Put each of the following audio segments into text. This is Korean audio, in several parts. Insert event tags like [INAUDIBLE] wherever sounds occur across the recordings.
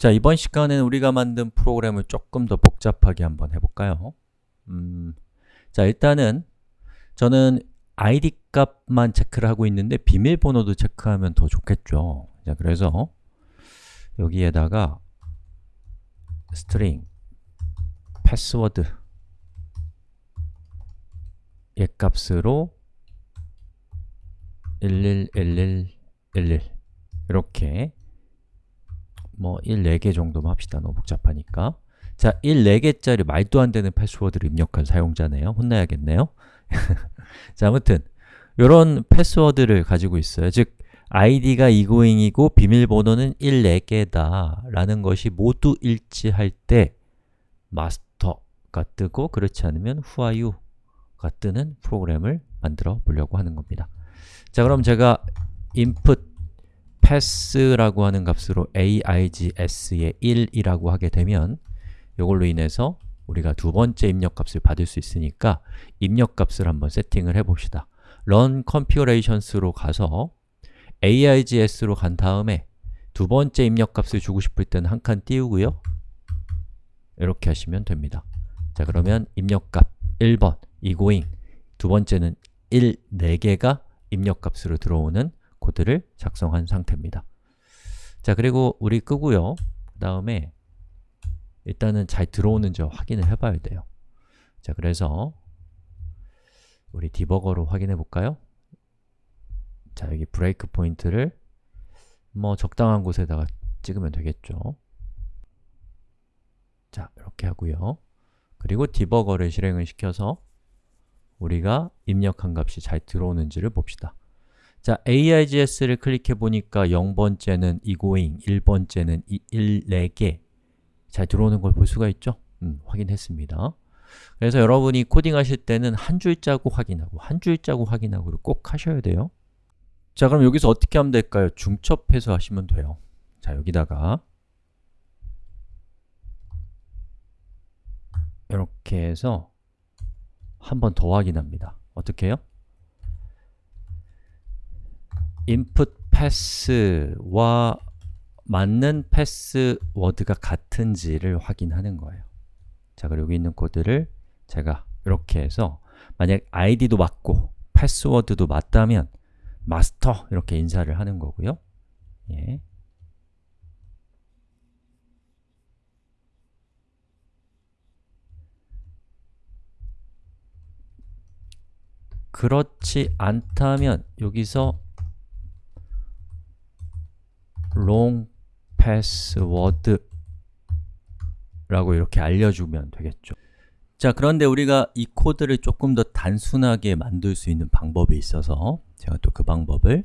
자, 이번 시간에는 우리가 만든 프로그램을 조금 더 복잡하게 한번 해볼까요? 음, 자, 일단은 저는 id 값만 체크를 하고 있는데 비밀번호도 체크하면 더 좋겠죠. 자, 그래서 여기에다가 string 패스워드 얘 값으로 111111 이렇게 뭐 1, 4개 정도만 합시다. 너무 복잡하니까 자, 1, 4개짜리 말도 안 되는 패스워드를 입력한 사용자네요. 혼나야겠네요. [LAUGHS] 자, 아무튼 이런 패스워드를 가지고 있어요. 즉, id가 이고잉이고 비밀번호는 1, 4개다 라는 것이 모두 일치할 때 마스터가 뜨고 그렇지 않으면 you가 뜨는 프로그램을 만들어 보려고 하는 겁니다. 자, 그럼 제가 input pass라고 하는 값으로 aigs에 1이라고 하게 되면 이걸로 인해서 우리가 두 번째 입력값을 받을 수 있으니까 입력값을 한번 세팅을 해봅시다. run configurations로 가서 aigs로 간 다음에 두 번째 입력값을 주고 싶을 때는 한 칸 띄우고요. 이렇게 하시면 됩니다. 자, 그러면 입력값 1번, 이고잉 두 번째는 1, 4개가 입력값으로 들어오는 코드를 작성한 상태입니다. 자, 그리고 우리 끄고요. 그 다음에 일단은 잘 들어오는지 확인을 해봐야 돼요. 자, 그래서 우리 디버거로 확인해 볼까요? 자, 여기 브레이크 포인트를 뭐 적당한 곳에다가 찍으면 되겠죠. 자, 이렇게 하고요. 그리고 디버거를 실행을 시켜서 우리가 입력한 값이 잘 들어오는지를 봅시다. 자, AIGS를 클릭해 보니까 0번째는 이고잉, 1번째는 1, 4개 잘 들어오는 걸 볼 수가 있죠? 음, 확인했습니다. 그래서 여러분이 코딩 하실 때는 한 줄자고 확인하고 한 줄자고 확인하고를 꼭 하셔야 돼요. 자, 그럼 여기서 어떻게 하면 될까요? 중첩해서 하시면 돼요. 자, 여기다가 이렇게 해서 한 번 더 확인합니다. 어떻게 해요? Input pass와 맞는 패스워드가 같은지를 확인하는 거예요. 자, 그리고 여기 있는 코드를 제가 이렇게 해서 만약 id도 맞고 패스워드도 맞다면 마스터 이렇게 인사를 하는 거고요. 예. 그렇지 않다면 여기서 long password 라고 이렇게 알려주면 되겠죠. 자, 그런데 우리가 이 코드를 조금 더 단순하게 만들 수 있는 방법이 있어서 제가 또 그 방법을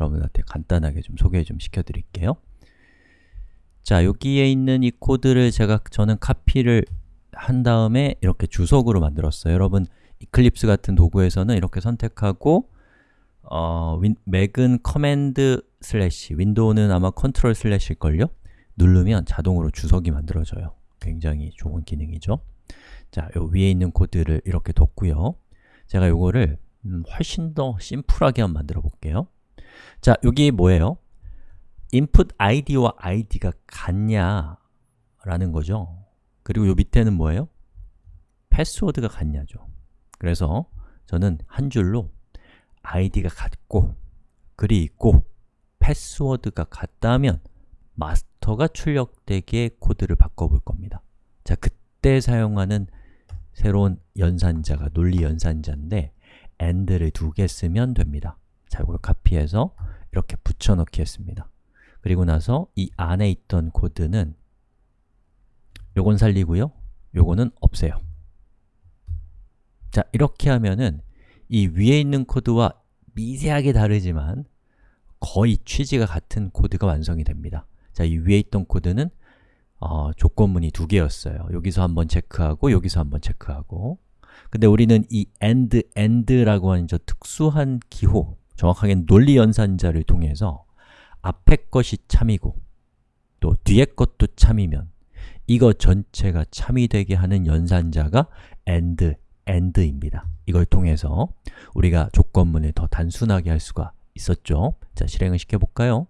여러분한테 간단하게 좀 소개 좀 시켜드릴게요. 자, 여기에 있는 이 코드를 제가 저는 카피를 한 다음에 이렇게 주석으로 만들었어요. 여러분, Eclipse 같은 도구에서는 이렇게 선택하고 어, Win, Mac은 command slash, Windows는 아마 control slash일걸요? 누르면 자동으로 주석이 만들어져요 굉장히 좋은 기능이죠 자, 요 위에 있는 코드를 이렇게 뒀고요 제가 요거를 음, 훨씬 더 심플하게 한번 만들어 볼게요 자, 여기 뭐예요? input id와 id가 같냐 라는 거죠 그리고 요 밑에는 뭐예요? 패스워드가 같냐죠 그래서 저는 한 줄로 id가 같고 글이 있고 패스워드가 같다면 마스터가 출력되게 코드를 바꿔볼 겁니다. 자, 그때 사용하는 새로운 연산자가 논리 연산자인데 and를 두 개 쓰면 됩니다. 자, 이걸 카피해서 이렇게 붙여넣기 했습니다. 그리고 나서 이 안에 있던 코드는 요건 살리고요. 요거는 없애요. 자, 이렇게 하면은 이 위에 있는 코드와 미세하게 다르지만 거의 취지가 같은 코드가 완성이 됩니다. 자, 이 위에 있던 코드는 어, 조건문이 두 개였어요. 여기서 한번 체크하고 여기서 한번 체크하고. 근데 우리는 이 AND, AND라고 하는 저 특수한 기호 정확하게 논리 연산자를 통해서 앞에 것이 참이고 또 뒤에 것도 참이면 이거 전체가 참이 되게 하는 연산자가 AND, AND입니다 이걸 통해서 우리가 조건문을 더 단순하게 할 수가 있었죠 자, 실행을 시켜볼까요?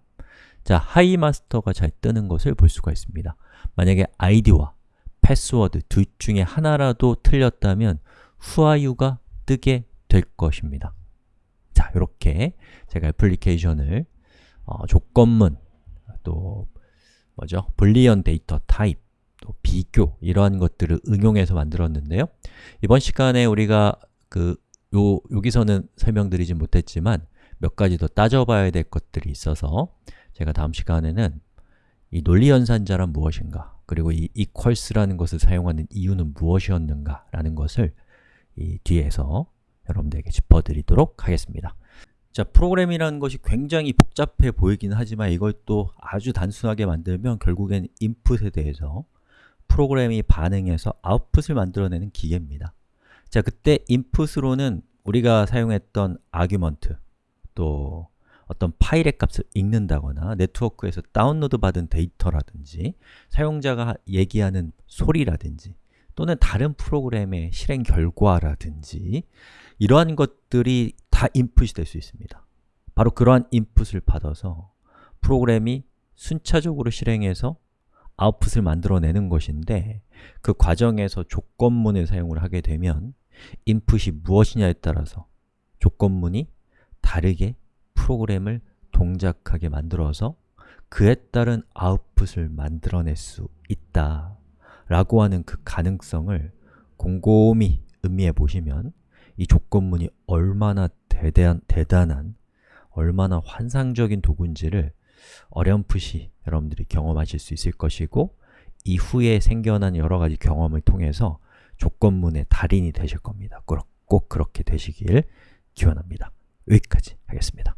자, Hi master가 잘 뜨는 것을 볼 수가 있습니다. 만약에 아이디와 패스워드 둘 중에 하나라도 틀렸다면 후아유가 뜨게 될 것입니다. 자, 이렇게 제가 애플리케이션을 어, 조건문, 또 뭐죠? Boolean data type, 또 비교 이러한 것들을 응용해서 만들었는데요. 이번 시간에 우리가 그 요, 여기서는 설명드리지 못했지만 몇 가지 더 따져봐야 될 것들이 있어서 제가 다음 시간에는 이 논리연산자란 무엇인가 그리고 이 equals라는 것을 사용하는 이유는 무엇이었는가 라는 것을 이 뒤에서 여러분들에게 짚어드리도록 하겠습니다 자, 프로그램이라는 것이 굉장히 복잡해 보이긴 하지만 이걸 또 아주 단순하게 만들면 결국엔 인풋에 대해서 프로그램이 반응해서 아웃풋을 만들어내는 기계입니다. 자, 그때 인풋으로는 우리가 사용했던 argument 또 어떤 파일의 값을 읽는다거나 네트워크에서 다운로드 받은 데이터라든지 사용자가 얘기하는 소리라든지 또는 다른 프로그램의 실행 결과라든지 이러한 것들이 다 인풋이 될 수 있습니다. 바로 그러한 인풋을 받아서 프로그램이 순차적으로 실행해서 아웃풋을 만들어내는 것인데 그 과정에서 조건문을 사용을 하게 되면 인풋이 무엇이냐에 따라서 조건문이 다르게 프로그램을 동작하게 만들어서 그에 따른 아웃풋을 만들어낼 수 있다 라고 하는 그 가능성을 곰곰이 음미해 보시면 이 조건문이 얼마나 대대한, 대단한, 얼마나 환상적인 도구인지를 어렴풋이 여러분들이 경험하실 수 있을 것이고 이후에 생겨난 여러 가지 경험을 통해서 조건문의 달인이 되실 겁니다. 꼭, 꼭 그렇게 되시길 기원합니다. 여기까지 하겠습니다.